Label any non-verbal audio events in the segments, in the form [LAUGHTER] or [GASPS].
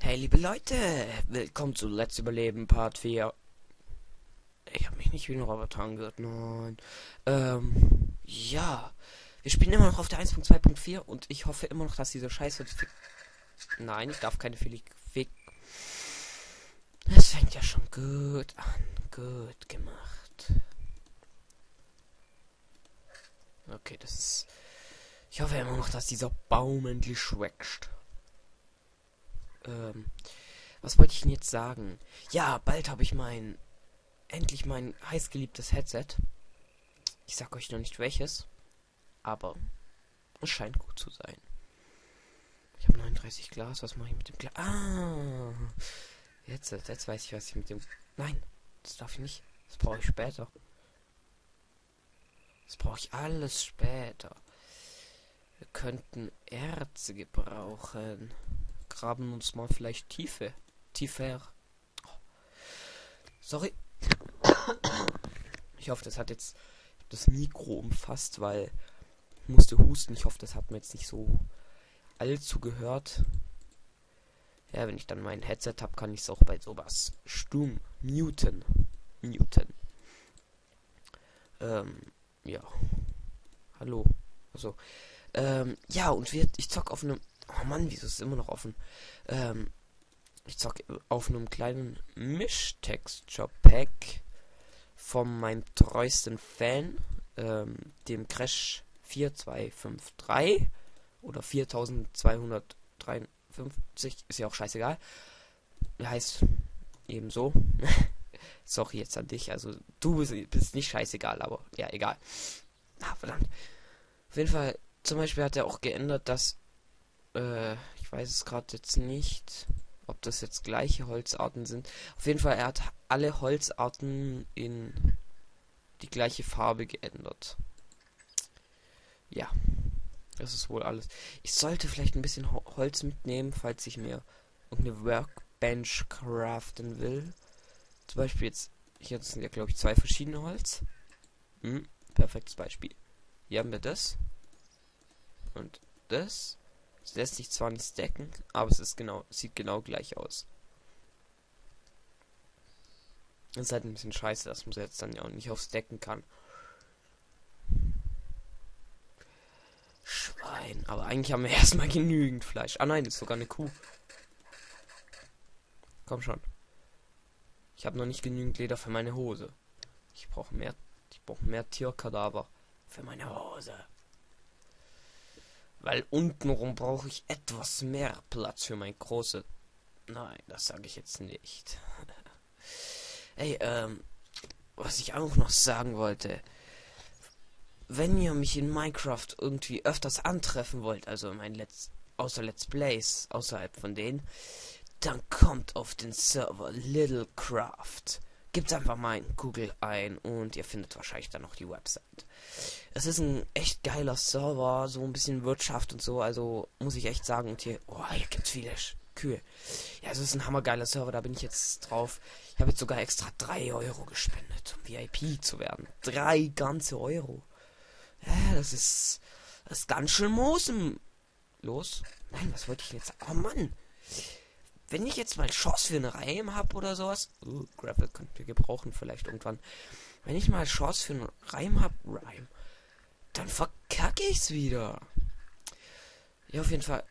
Hey liebe Leute, willkommen zu Let's Überleben Part 4. Ich habe mich nicht wie ein Roboter angehört, nein. Ähm, ja. Wir spielen immer noch auf der 1.2.4 und ich hoffe immer noch, dass diese Scheiße... Nein, ich darf keine Filik... Es fängt ja schon gut an. Gut gemacht. Okay, das ist... Ich hoffe immer noch, dass dieser Baum endlich wächst. Ähm, was wollte ich denn jetzt sagen? Ja, bald habe ich mein endlich mein heißgeliebtes Headset. Ich sag euch noch nicht welches, aber es scheint gut zu sein. Ich habe 39 Glas. Was mache ich mit dem Glas? Ah, jetzt, jetzt weiß ich, was ich mit dem. Nein, das darf ich nicht. Das brauche ich später. Das brauche ich alles später. Wir könnten Erze gebrauchen graben uns mal vielleicht Tiefe. Tiefer. Sorry. Ich hoffe, das hat jetzt das Mikro umfasst, weil ich musste husten. Ich hoffe, das hat mir jetzt nicht so allzu gehört. Ja, wenn ich dann mein Headset habe, kann ich es auch bei sowas stumm muten. Muten. Ähm, ja. Hallo. Also, ähm, ja, und wir, ich zock auf einem Oh Mann, wieso ist es immer noch offen? Ähm, ich zock auf einem kleinen Mischtexture-Pack von meinem treuesten Fan, ähm, dem Crash 4253 oder 4253, ist ja auch scheißegal. Heißt ebenso. [LAUGHS] Sorry jetzt an dich, also du bist, bist nicht scheißegal, aber ja, egal. Ah, verdammt. Auf jeden Fall, zum Beispiel hat er auch geändert, dass äh, ich weiß es gerade jetzt nicht, ob das jetzt gleiche Holzarten sind. Auf jeden Fall, er hat alle Holzarten in die gleiche Farbe geändert. Ja, das ist wohl alles. Ich sollte vielleicht ein bisschen Holz mitnehmen, falls ich mir irgendeine Workbench craften will. Zum Beispiel jetzt, hier sind ja glaube ich zwei verschiedene Holz. Hm, perfektes Beispiel. Hier haben wir das. Und das. Es lässt sich zwar nicht stacken, aber es ist genau, sieht genau gleich aus. Das ist halt ein bisschen scheiße, dass man jetzt dann ja auch nicht aufs Decken kann. Schwein. Aber eigentlich haben wir [LAUGHS] erstmal genügend Fleisch. Ah nein, ist sogar eine Kuh. Komm schon. Ich habe noch nicht genügend Leder für meine Hose. Ich brauche mehr. Ich brauche mehr Tierkadaver für meine Hose. Weil untenrum brauche ich etwas mehr Platz für mein große. Nein, das sage ich jetzt nicht. [LAUGHS] Ey, ähm, was ich auch noch sagen wollte. Wenn ihr mich in Minecraft irgendwie öfters antreffen wollt, also mein Let's, außer Let's Plays, außerhalb von denen, dann kommt auf den Server Littlecraft. Gebt einfach mal in Google ein und ihr findet wahrscheinlich dann noch die Website. Es ist ein echt geiler Server, so ein bisschen Wirtschaft und so, also muss ich echt sagen. Und hier, oh, hier gibt's viele Kühe. Ja, es ist ein hammergeiler Server, da bin ich jetzt drauf. Ich habe jetzt sogar extra 3 Euro gespendet, um VIP zu werden. 3 ganze Euro. Ja, das ist, das ist ganz schön Mosen. Los? Nein, was wollte ich jetzt? Oh Mann. Wenn ich jetzt mal Chance für einen Reim habe oder sowas. Uh, Grapple könnten wir gebrauchen vielleicht irgendwann. Wenn ich mal Chance für einen Reim habe, Reim, dann verkacke ich's wieder. Ja, auf jeden Fall.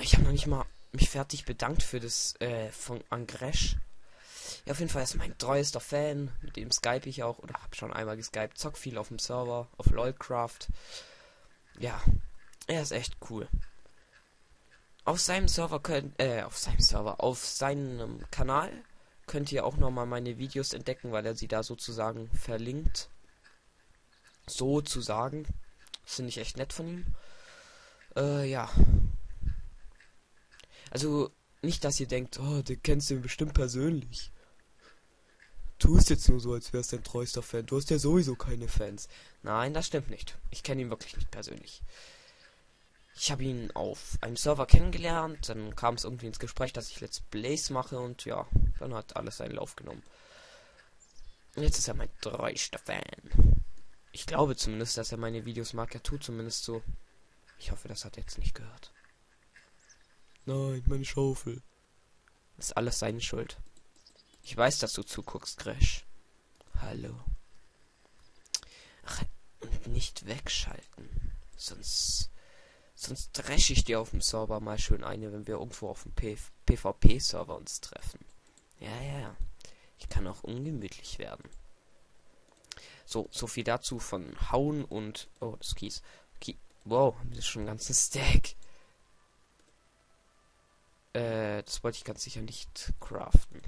Ich habe noch nicht mal mich fertig bedankt für das äh, von Angresh. Ja, auf jeden Fall ist mein treuester Fan, mit dem Skype ich auch, oder habe schon einmal geskypt, zock viel auf dem Server, auf LOLcraft. Ja, er ist echt cool. Auf seinem Server könnt, äh, auf seinem Server, auf seinem Kanal könnt ihr auch nochmal meine Videos entdecken, weil er sie da sozusagen verlinkt. Sozusagen. Finde ich echt nett von ihm. Äh, ja. Also, nicht, dass ihr denkt, oh, den kennst du bestimmt persönlich. Tust jetzt nur so, als wärst dein treuester Fan. Du hast ja sowieso keine Fans. Nein, das stimmt nicht. Ich kenne ihn wirklich nicht persönlich. Ich habe ihn auf einem Server kennengelernt, dann kam es irgendwie ins Gespräch, dass ich Let's Plays mache und ja, dann hat alles seinen Lauf genommen. Und jetzt ist er mein treuester Fan. Ich glaube zumindest, dass er meine Videos mag. Er tut zumindest so. Ich hoffe, das hat er jetzt nicht gehört. Nein, meine Schaufel. ist alles seine Schuld. Ich weiß, dass du zuguckst, Crash. Hallo. Ach, und nicht wegschalten. Sonst. Sonst dresche ich dir auf dem Server mal schön eine, wenn wir irgendwo auf dem PvP-Server uns treffen. Ja, ja. Ich kann auch ungemütlich werden. So, so viel dazu von Hauen und. Oh, das Kies. Kie wow, das ist schon ein ganzes [LAUGHS] Stack. Äh, das wollte ich ganz sicher nicht craften.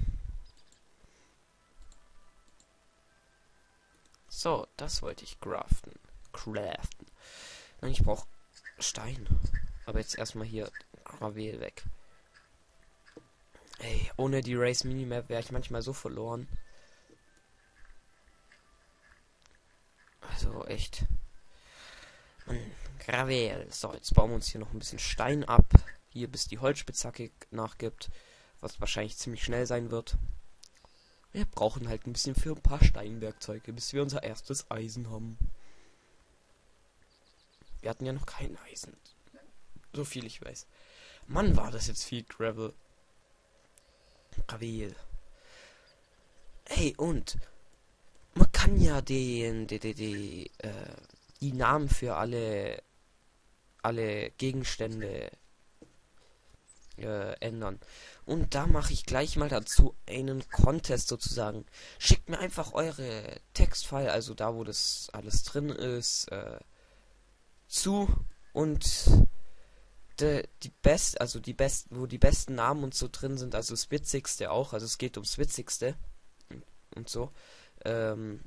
So, das wollte ich craften. Craften. Nein, ich brauche Stein. Aber jetzt erstmal hier Gravel weg. Ey, ohne die Race Minimap wäre ich manchmal so verloren. Also echt. Mann, Gravel. So, jetzt bauen wir uns hier noch ein bisschen Stein ab hier bis die Holzspitzhacke nachgibt, was wahrscheinlich ziemlich schnell sein wird. Wir brauchen halt ein bisschen für ein paar Steinwerkzeuge, bis wir unser erstes Eisen haben. Wir hatten ja noch kein Eisen. So viel ich weiß. Mann, war das jetzt viel Gravel. Gravel. Hey, und man kann ja den, die, die, die, äh, die Namen für alle, alle Gegenstände äh, ändern. Und da mache ich gleich mal dazu einen Contest sozusagen. Schickt mir einfach eure Textfile, also da, wo das alles drin ist, äh, zu und de, die best, also die besten, wo die besten Namen und so drin sind, also das Witzigste auch, also es geht ums Witzigste und, und so. Ähm,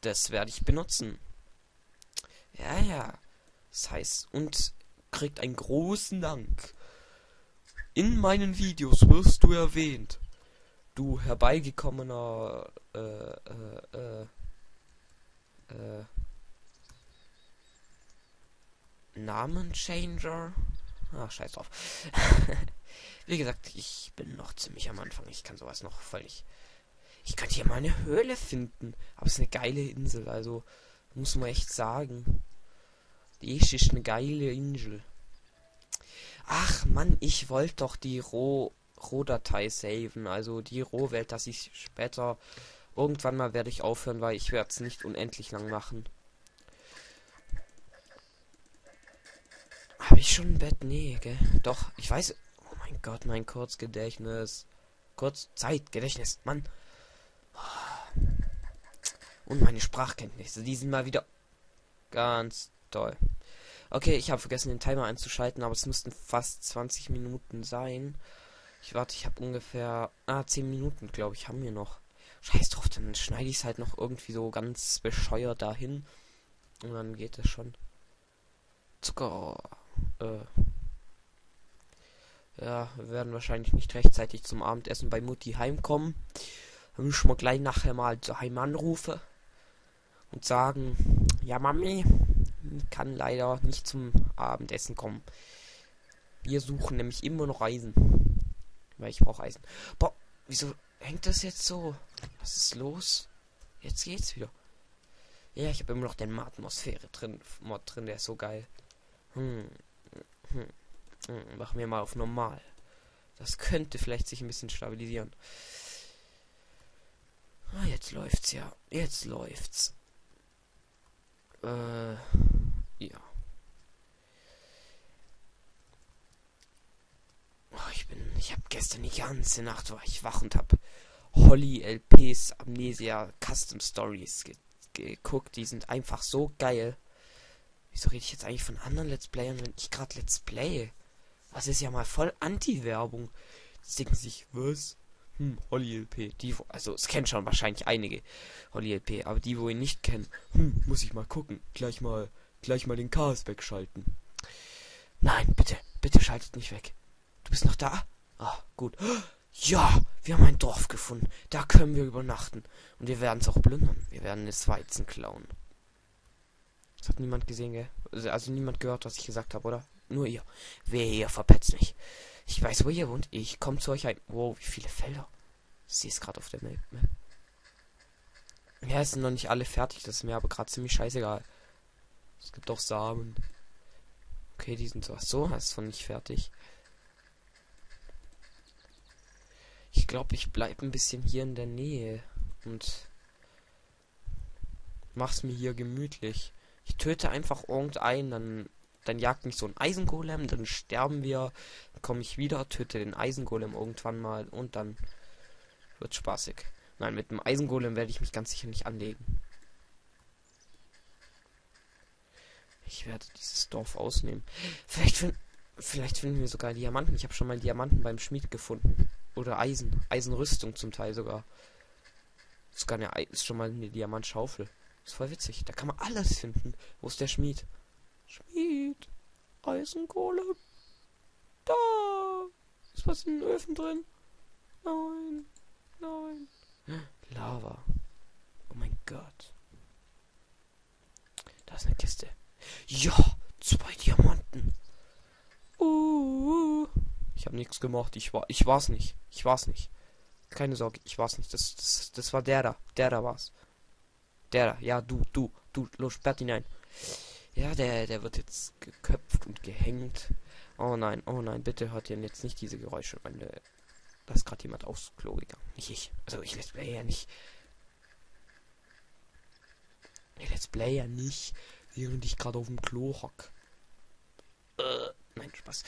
das werde ich benutzen. Ja, ja. Das heißt, und kriegt einen großen Dank. In meinen Videos wirst du erwähnt. Du herbeigekommener äh, äh, äh, äh, Namenchanger. Ach, scheiß drauf. [LAUGHS] Wie gesagt, ich bin noch ziemlich am Anfang. Ich kann sowas noch nicht. Ich könnte hier mal eine Höhle finden. Aber es ist eine geile Insel, also muss man echt sagen. Die ist eine geile Insel. Ach Mann, ich wollte doch die Roh Rohdatei saven, also die Rohwelt, dass ich später irgendwann mal werde ich aufhören, weil ich werde es nicht unendlich lang machen. Ich schon ein Bett? Nee, gell? Doch, ich weiß. Oh mein Gott, mein Kurzgedächtnis. Kurzzeitgedächtnis, Mann. Und meine Sprachkenntnisse, die sind mal wieder ganz toll. Okay, ich habe vergessen, den Timer einzuschalten, aber es müssten fast 20 Minuten sein. Ich warte, ich habe ungefähr... Ah, 10 Minuten, glaube ich, haben wir noch. Scheiß drauf, dann schneide ich es halt noch irgendwie so ganz bescheuert dahin. Und dann geht es schon. Zucker. Äh. Ja, wir werden wahrscheinlich nicht rechtzeitig zum Abendessen bei Mutti heimkommen. Dann müssen wir gleich nachher mal daheim anrufen. Und sagen, ja Mami, kann leider nicht zum Abendessen kommen. Wir suchen nämlich immer noch Eisen. Weil ich brauche Eisen. Boah, wieso hängt das jetzt so? Was ist los? Jetzt geht's wieder. Ja, ich habe immer noch den Atmosphäre drin. Mod drin, der ist so geil. Hm. Hm. Hm. Machen wir mal auf normal. Das könnte vielleicht sich ein bisschen stabilisieren. Ah, jetzt läuft's ja. Jetzt läuft's. Äh. Ja. Oh, ich bin. Ich habe gestern die ganze Nacht war ich wach und habe Holly LPs Amnesia Custom Stories ge geguckt. Die sind einfach so geil. Wieso rede ich jetzt eigentlich von anderen Let's Playern, wenn ich gerade Let's Play? Das ist ja mal voll Anti-Werbung. Denken sich, was? Hm, Holly LP. Die, also, es kennen schon wahrscheinlich einige Holly LP, aber die, wo ihn nicht kennen, hm, muss ich mal gucken. Gleich mal gleich mal den Chaos wegschalten. Nein, bitte, bitte schaltet nicht weg. Du bist noch da? Ah, gut. Ja, wir haben ein Dorf gefunden. Da können wir übernachten. Und wir werden es auch plündern. Wir werden das Weizen klauen. Das hat niemand gesehen, gell? Also, also niemand gehört, was ich gesagt habe, oder? Nur ihr. Wer hier verpetzt mich. Ich weiß, wo ihr wohnt. Ich komme zu euch ein. Wow, wie viele Felder. Ich sehe es gerade auf der Map. Ja, es sind noch nicht alle fertig. Das ist mir aber gerade ziemlich scheißegal. Es gibt auch Samen. Okay, die sind so. So, ist von nicht fertig. glaube, ich bleibe ein bisschen hier in der Nähe und mach's mir hier gemütlich. Ich töte einfach irgendeinen, dann, dann jagt mich so ein Eisengolem, dann sterben wir, dann komme ich wieder, töte den Eisengolem irgendwann mal und dann wird spaßig. Nein, mit dem Eisengolem werde ich mich ganz sicher nicht anlegen. Ich werde dieses Dorf ausnehmen. Vielleicht, find, vielleicht finden wir sogar Diamanten. Ich habe schon mal Diamanten beim Schmied gefunden. Oder Eisen. Eisenrüstung zum Teil sogar. Sogar eine, ist schon mal eine Diamantschaufel. Ist voll witzig. Da kann man alles finden. Wo ist der Schmied? Schmied. Eisenkohle. Da. Ist was in den Öfen drin? Nein. Nein. Lava. Oh mein Gott. Da ist eine Kiste. Ja, zwei Diamanten. Uh, ich habe nichts gemacht. Ich war, ich war's nicht. Ich war's nicht. Keine Sorge, ich war's nicht. Das, das, das war der da. Der da war's. Der. Ja, du, du, du. Los, sperrt ihn ein. Ja, der, der wird jetzt geköpft und gehängt. Oh nein, oh nein, bitte hört ihr jetzt nicht diese Geräusche, meine. Da ist gerade jemand aufs Klo gegangen. Nicht ich. Also ich let's play ja nicht. Ich let's play ja nicht während ich gerade auf dem Klo hock. Äh, nein, Spaß.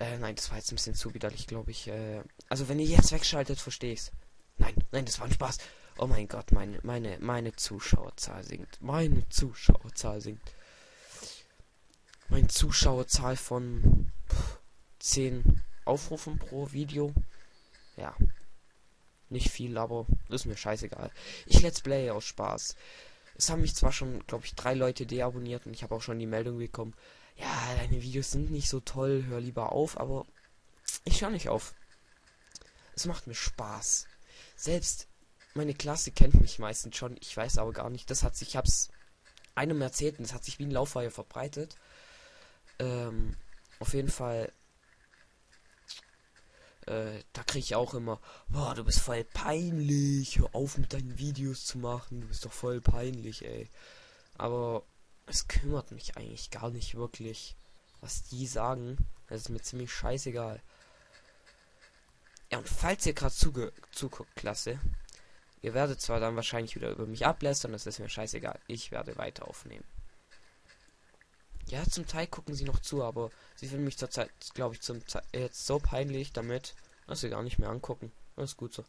Äh, nein, das war jetzt ein bisschen zu widerlich, glaube ich. Äh, also wenn ihr jetzt wegschaltet, verstehe ich's. Nein, nein, das war ein Spaß. Oh mein Gott, meine, meine, meine Zuschauerzahl sinkt. Meine Zuschauerzahl sinkt. Meine Zuschauerzahl von pff, 10 Aufrufen pro Video. Ja. Nicht viel, aber ist mir scheißegal. Ich let's play aus Spaß. Es haben mich zwar schon, glaube ich, drei Leute deabonniert und ich habe auch schon die Meldung bekommen, ja, deine Videos sind nicht so toll, hör lieber auf, aber ich höre nicht auf. Es macht mir Spaß. Selbst meine Klasse kennt mich meistens schon, ich weiß aber gar nicht. Das hat sich, ich hab's einem erzählt und das hat sich wie ein Lauffeuer verbreitet. Ähm, auf jeden Fall äh, da kriege ich auch immer, boah, du bist voll peinlich, hör auf mit deinen Videos zu machen, du bist doch voll peinlich, ey. Aber es kümmert mich eigentlich gar nicht wirklich, was die sagen. Das ist mir ziemlich scheißegal. Ja, und falls ihr gerade zuguckt, Klasse, ihr werdet zwar dann wahrscheinlich wieder über mich ablästern, das ist mir scheißegal. Ich werde weiter aufnehmen. Ja, zum Teil gucken sie noch zu, aber sie finden mich zurzeit, glaube ich, zum Ze jetzt so peinlich damit, dass sie gar nicht mehr angucken. Das ist gut so.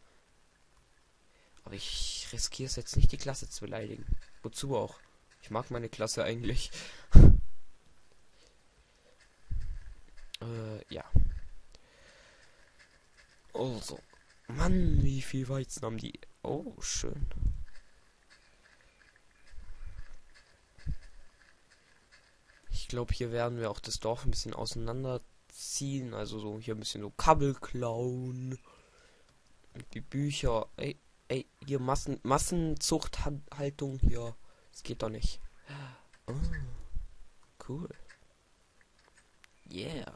Aber ich riskiere es jetzt nicht, die Klasse zu beleidigen. Wozu auch? Ich mag meine Klasse eigentlich. [LAUGHS] äh, ja. Also. Mann, wie viel Weizen haben die? Oh, schön. Ich glaube, hier werden wir auch das Dorf ein bisschen auseinanderziehen. Also so hier ein bisschen so Kabel klauen. Die Bücher. Ey, ey, hier Massen, Massenzuchthaltung hier. Das geht doch nicht. Oh, cool. Yeah.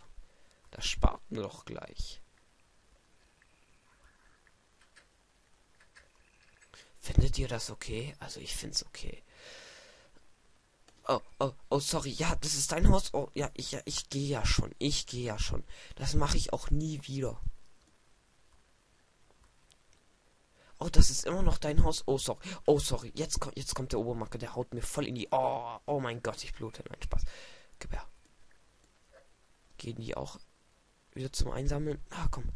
Das spart mir doch gleich. Findet ihr das okay? Also ich find's okay. Oh, oh, oh, sorry. Ja, das ist dein Haus. Oh, ja, ich, ja, ich gehe ja schon. Ich gehe ja schon. Das mache ich auch nie wieder. Oh, das ist immer noch dein Haus. Oh, sorry. Oh, sorry. Jetzt, kommt jetzt kommt der Obermacke. Der haut mir voll in die... Oh, oh mein Gott, ich blute. Nein, Spaß. Gib her. Gehen die auch wieder zum Einsammeln? Ah, komm.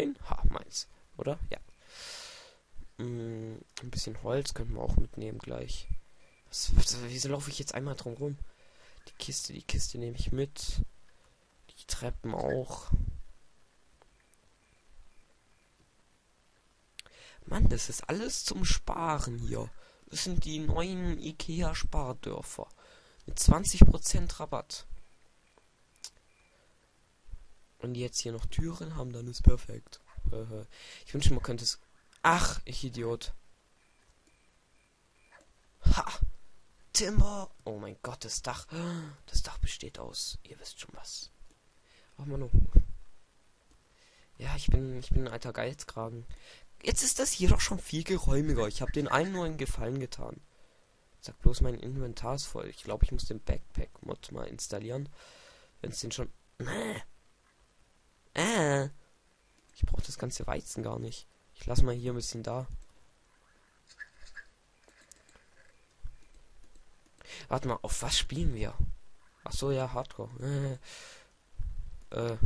Nein. Ha, meins. Oder? Ja. Mm, ein bisschen Holz könnten wir auch mitnehmen gleich. Was, was, wieso laufe ich jetzt einmal drum rum? Die Kiste, die Kiste nehme ich mit. Die Treppen auch. Mann, das ist alles zum Sparen hier. Das sind die neuen Ikea-Spardörfer. Mit 20% Rabatt. Und jetzt hier noch Türen haben, dann ist perfekt. [LAUGHS] Ich wünsche, man könnte es Ach, ich Idiot. Ha! Timber! Oh mein Gott, das Dach. [GASPS] Das Dach besteht aus. Ihr wisst schon was. Ach Manu. Ja, ich bin, ich bin ein alter Geizkragen. Jetzt ist das hier doch schon viel geräumiger. Ich habe den einen nur einen Gefallen getan. Sag bloß, mein Inventar ist voll. Ich glaube, ich muss den Backpack-Mod mal installieren. Wenn es den schon Nee. Äh. Ich brauche das ganze Weizen gar nicht. Ich lasse mal hier ein bisschen da. Warte mal, auf was spielen wir? Ach so, ja, Hardcore. Äh, äh,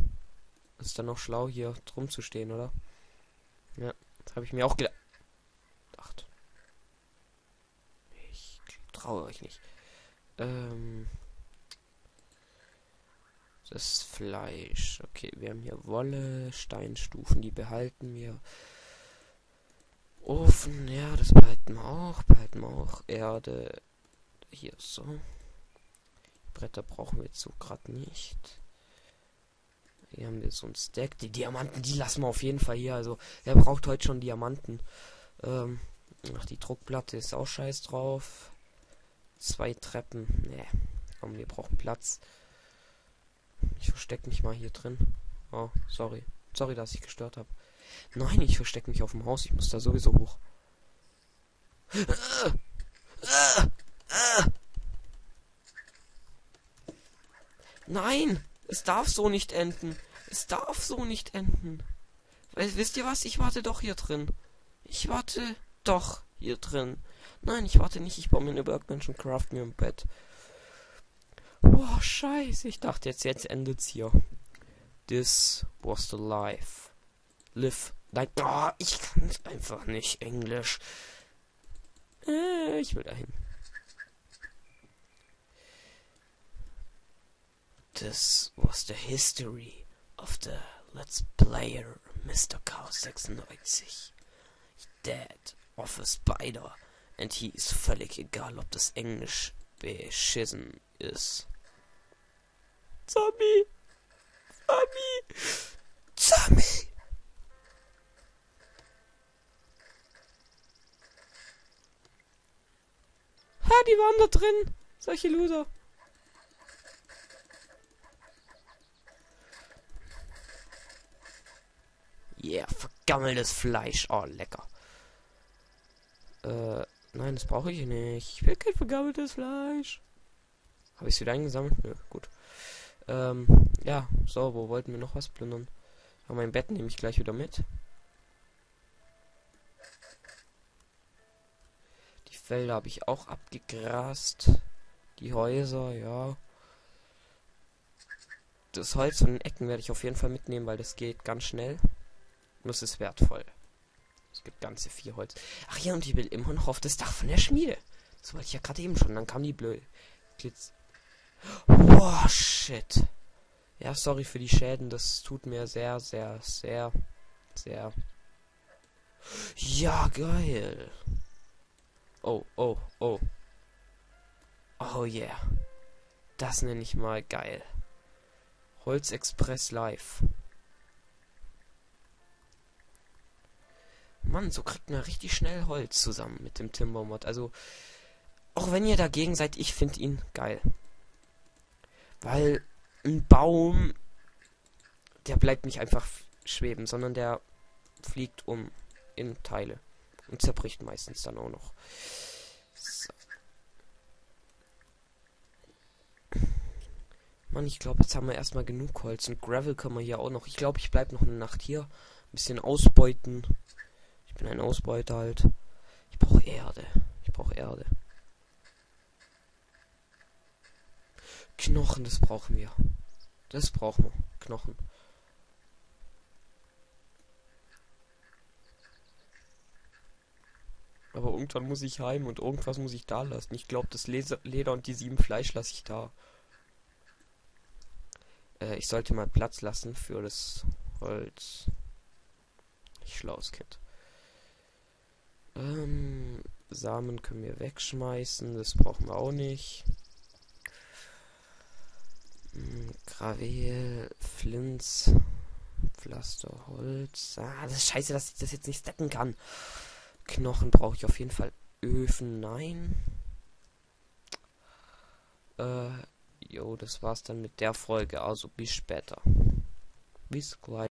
ist dann noch schlau, hier drum zu stehen, oder? Ja, das habe ich mir auch gedacht. Ich traue euch nicht. Ähm, das Fleisch. Okay, wir haben hier Wolle, Steinstufen, die behalten wir. Ofen, ja, das behalten wir auch. Behalten wir auch. Erde. Hier so. Bretter brauchen wir jetzt so gerade nicht. Hier haben wir so ein Stack. Die Diamanten, die lassen wir auf jeden Fall hier. Also, wer braucht heute schon Diamanten? Ähm, ach, die Druckplatte ist auch scheiß drauf. Zwei Treppen. Nee. Komm, wir brauchen Platz. Ich verstecke mich mal hier drin. Oh, sorry. Sorry, dass ich gestört habe. Nein, ich verstecke mich auf dem Haus. Ich muss da sowieso hoch. Nein! Es darf so nicht enden. Es darf so nicht enden. Wisst ihr was? Ich warte doch hier drin. Ich warte doch hier drin. Nein, ich warte nicht. Ich baue mir eine Workbench und craft mir ein Bett. Boah, scheiße. Ich dachte jetzt, jetzt endet's hier. This was the life. Live. Nein, oh, ich kann einfach nicht Englisch. Äh, ich will dahin. This was the history of the Let's Player Mr. Chaos 96. Dead of a Spider. And he ist völlig egal, ob das Englisch beschissen ist. Zombie! Zombie! Zombie! Ha, die waren da drin. Solche Loser. Yeah, vergammeltes Fleisch. Oh, lecker. Äh, nein, das brauche ich nicht. Ich will kein vergammeltes Fleisch. Habe ich es wieder eingesammelt? Nö, gut. Ähm, ja, so, wo wollten wir noch was plündern? Aber mein Bett nehme ich gleich wieder mit. Die Felder habe ich auch abgegrast. Die Häuser, ja. Das Holz von den Ecken werde ich auf jeden Fall mitnehmen, weil das geht ganz schnell. Und es ist wertvoll. Es gibt ganze vier Holz. Ach ja, und ich will immer noch auf das Dach von der Schmiede. Das wollte ich ja gerade eben schon. Dann kam die blöde Glitz. Boah, shit. Ja, sorry für die Schäden. Das tut mir sehr, sehr, sehr, sehr. Ja, geil. Oh, oh, oh. Oh yeah. Das nenne ich mal geil. Holzexpress Live. Mann, so kriegt man richtig schnell Holz zusammen mit dem Timbermod. Also, auch wenn ihr dagegen seid, ich finde ihn geil. Weil ein Baum, der bleibt nicht einfach schweben, sondern der fliegt um in Teile und zerbricht meistens dann auch noch. So. Mann, ich glaube, jetzt haben wir erstmal genug Holz und Gravel können wir hier auch noch. Ich glaube, ich bleibe noch eine Nacht hier. Ein bisschen ausbeuten. Ich bin ein Ausbeuter halt. Ich brauche Erde. Ich brauche Erde. Knochen, das brauchen wir. Das brauchen wir. Knochen. Aber irgendwann muss ich heim und irgendwas muss ich da lassen. Ich glaube, das Leder und die sieben Fleisch lasse ich da. Äh, ich sollte mal Platz lassen für das Holz. Ich schlaues Kind. Ähm, Samen können wir wegschmeißen. Das brauchen wir auch nicht. Hm, Gravel, Flints, Pflaster, Holz. Ah, das ist scheiße, dass ich das jetzt nicht stacken kann. Knochen brauche ich auf jeden Fall. Öfen, nein. Äh, jo, das war's dann mit der Folge. Also bis später. Bis gleich.